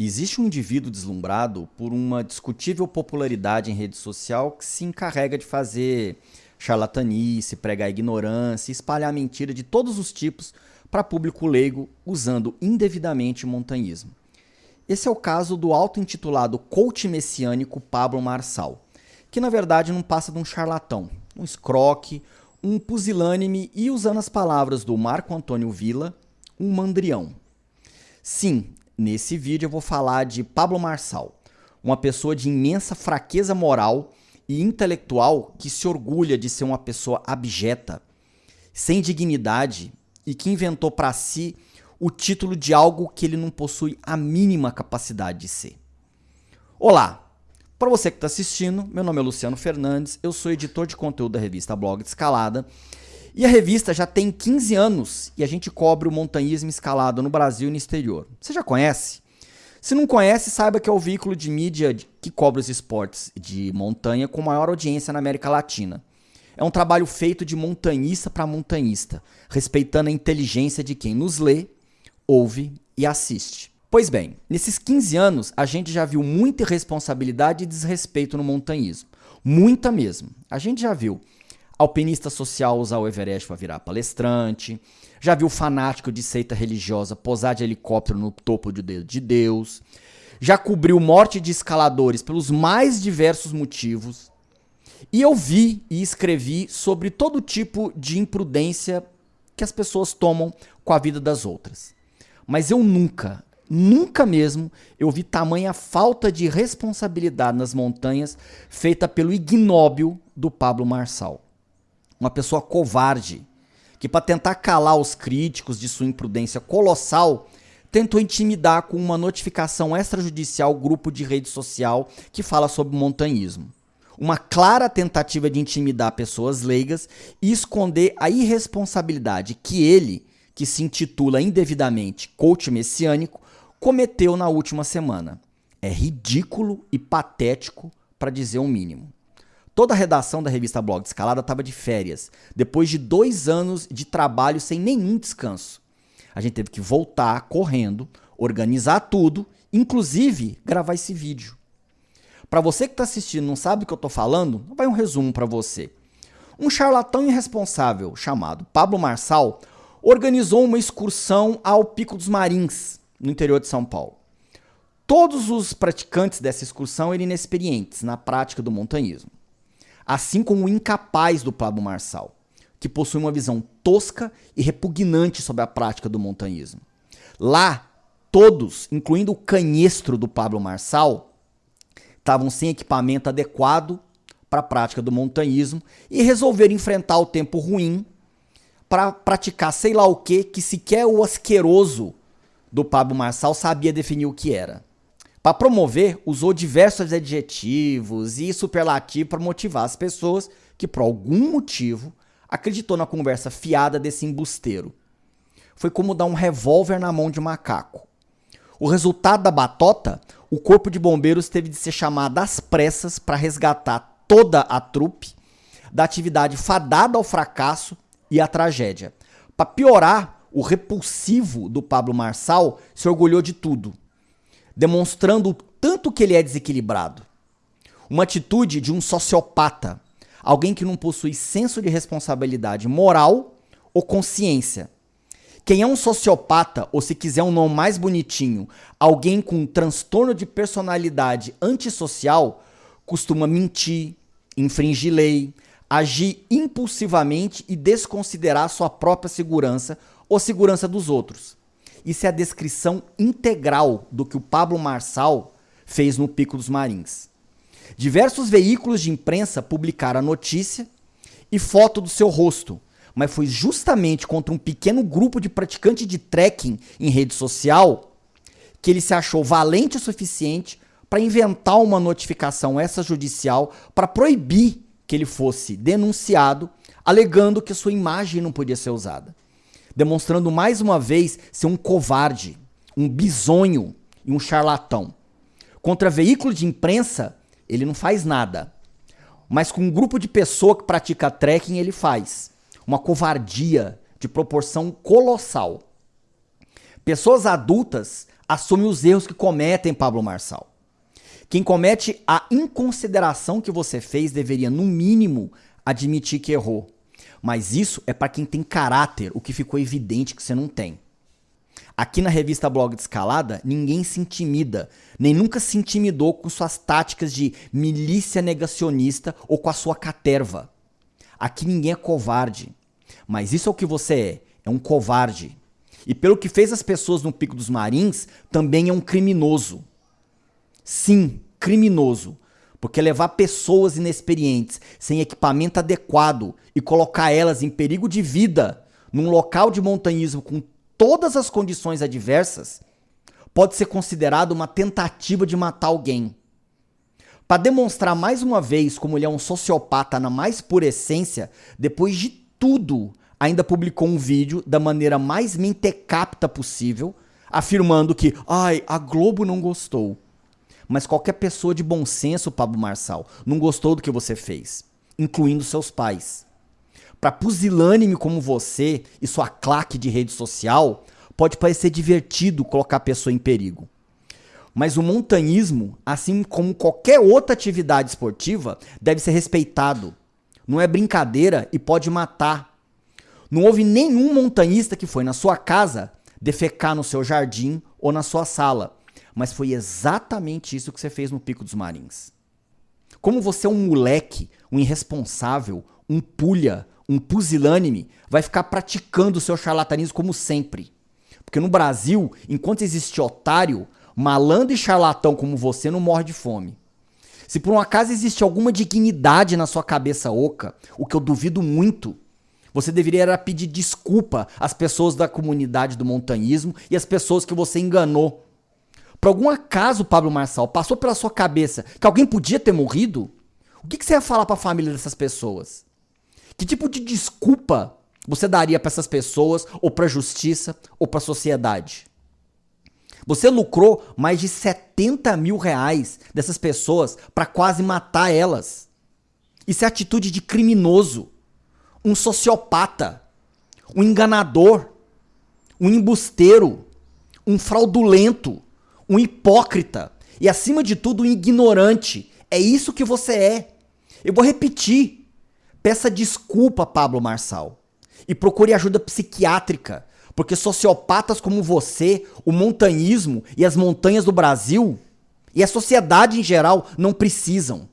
Existe um indivíduo deslumbrado por uma discutível popularidade em rede social que se encarrega de fazer charlatanice, pregar ignorância, espalhar mentira de todos os tipos para público leigo usando indevidamente montanhismo. Esse é o caso do auto-intitulado coach messiânico Pablo Marçal, que na verdade não passa de um charlatão, um escroque, um pusilânime e, usando as palavras do Marco Antônio Villa, um mandrião. Sim, Nesse vídeo eu vou falar de Pablo Marçal, uma pessoa de imensa fraqueza moral e intelectual que se orgulha de ser uma pessoa abjeta, sem dignidade e que inventou para si o título de algo que ele não possui a mínima capacidade de ser. Olá, para você que está assistindo, meu nome é Luciano Fernandes, eu sou editor de conteúdo da revista Blog de Escalada e a revista já tem 15 anos e a gente cobre o montanhismo escalado no Brasil e no exterior. Você já conhece? Se não conhece, saiba que é o veículo de mídia que cobre os esportes de montanha com maior audiência na América Latina. É um trabalho feito de montanhista para montanhista, respeitando a inteligência de quem nos lê, ouve e assiste. Pois bem, nesses 15 anos a gente já viu muita irresponsabilidade e desrespeito no montanhismo. Muita mesmo. A gente já viu alpinista social usar o Everest para virar palestrante, já viu fanático de seita religiosa posar de helicóptero no topo de Deus, já cobriu morte de escaladores pelos mais diversos motivos. E eu vi e escrevi sobre todo tipo de imprudência que as pessoas tomam com a vida das outras. Mas eu nunca, nunca mesmo eu vi tamanha falta de responsabilidade nas montanhas feita pelo ignóbil do Pablo Marçal uma pessoa covarde, que para tentar calar os críticos de sua imprudência colossal, tentou intimidar com uma notificação extrajudicial grupo de rede social que fala sobre montanhismo. Uma clara tentativa de intimidar pessoas leigas e esconder a irresponsabilidade que ele, que se intitula indevidamente coach messiânico, cometeu na última semana. É ridículo e patético para dizer o um mínimo. Toda a redação da revista Blog Escalada estava de férias, depois de dois anos de trabalho sem nenhum descanso. A gente teve que voltar correndo, organizar tudo, inclusive gravar esse vídeo. Para você que está assistindo não sabe o que eu estou falando, vai um resumo para você. Um charlatão irresponsável chamado Pablo Marçal organizou uma excursão ao Pico dos Marins, no interior de São Paulo. Todos os praticantes dessa excursão eram inexperientes na prática do montanhismo assim como o incapaz do Pablo Marçal, que possui uma visão tosca e repugnante sobre a prática do montanhismo. Lá, todos, incluindo o canhestro do Pablo Marçal, estavam sem equipamento adequado para a prática do montanhismo e resolveram enfrentar o tempo ruim para praticar sei lá o que que sequer o asqueroso do Pablo Marçal sabia definir o que era. Para promover, usou diversos adjetivos e superlativos para motivar as pessoas que, por algum motivo, acreditou na conversa fiada desse embusteiro. Foi como dar um revólver na mão de um macaco. O resultado da batota, o corpo de bombeiros teve de ser chamado às pressas para resgatar toda a trupe da atividade fadada ao fracasso e à tragédia. Para piorar, o repulsivo do Pablo Marçal se orgulhou de tudo demonstrando o tanto que ele é desequilibrado. Uma atitude de um sociopata, alguém que não possui senso de responsabilidade moral ou consciência. Quem é um sociopata, ou se quiser um nome mais bonitinho, alguém com um transtorno de personalidade antissocial, costuma mentir, infringir lei, agir impulsivamente e desconsiderar sua própria segurança ou segurança dos outros. Isso é a descrição integral do que o Pablo Marçal fez no Pico dos Marins. Diversos veículos de imprensa publicaram a notícia e foto do seu rosto, mas foi justamente contra um pequeno grupo de praticantes de trekking em rede social que ele se achou valente o suficiente para inventar uma notificação extrajudicial para proibir que ele fosse denunciado, alegando que sua imagem não podia ser usada demonstrando mais uma vez ser um covarde, um bisonho e um charlatão. Contra veículo de imprensa, ele não faz nada. Mas com um grupo de pessoa que pratica trekking, ele faz. Uma covardia de proporção colossal. Pessoas adultas assume os erros que cometem, Pablo Marçal. Quem comete a inconsideração que você fez deveria, no mínimo, admitir que errou. Mas isso é para quem tem caráter, o que ficou evidente que você não tem. Aqui na revista Blog de Escalada, ninguém se intimida, nem nunca se intimidou com suas táticas de milícia negacionista ou com a sua caterva. Aqui ninguém é covarde. Mas isso é o que você é, é um covarde. E pelo que fez as pessoas no Pico dos Marins, também é um criminoso. Sim, criminoso. Porque levar pessoas inexperientes, sem equipamento adequado e colocar elas em perigo de vida num local de montanhismo com todas as condições adversas, pode ser considerado uma tentativa de matar alguém. Para demonstrar mais uma vez como ele é um sociopata na mais pura essência, depois de tudo, ainda publicou um vídeo da maneira mais mentecapta possível, afirmando que, ai, a Globo não gostou. Mas qualquer pessoa de bom senso, Pablo Marçal, não gostou do que você fez, incluindo seus pais. Para pusilânime como você e sua claque de rede social, pode parecer divertido colocar a pessoa em perigo. Mas o montanhismo, assim como qualquer outra atividade esportiva, deve ser respeitado. Não é brincadeira e pode matar. Não houve nenhum montanhista que foi na sua casa defecar no seu jardim ou na sua sala. Mas foi exatamente isso que você fez no Pico dos Marins. Como você é um moleque, um irresponsável, um pulha, um pusilânime vai ficar praticando o seu charlatanismo como sempre. Porque no Brasil, enquanto existe otário, malandro e charlatão como você não morre de fome. Se por um acaso existe alguma dignidade na sua cabeça oca, o que eu duvido muito, você deveria pedir desculpa às pessoas da comunidade do montanhismo e às pessoas que você enganou. Por algum acaso, Pablo Marçal, passou pela sua cabeça que alguém podia ter morrido? O que, que você ia falar para a família dessas pessoas? Que tipo de desculpa você daria para essas pessoas, ou para a justiça, ou para a sociedade? Você lucrou mais de 70 mil reais dessas pessoas para quase matar elas. Isso é atitude de criminoso, um sociopata, um enganador, um embusteiro, um fraudulento, um hipócrita e, acima de tudo, um ignorante. É isso que você é. Eu vou repetir. Peça desculpa, Pablo Marçal. E procure ajuda psiquiátrica. Porque sociopatas como você, o montanhismo e as montanhas do Brasil e a sociedade em geral não precisam.